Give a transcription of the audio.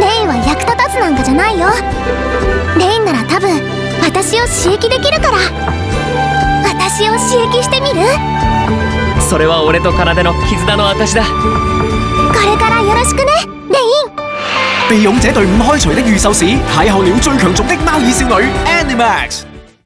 レイは役立たずなんじゃないよ。レインなら多分私を刺激できるから。私を刺激してみる？それは俺と奏の絆の証だ。これからよろしくねレイン。被勇者隊伍開除的預售史，邂逅了最強族的貓耳少女。Animax。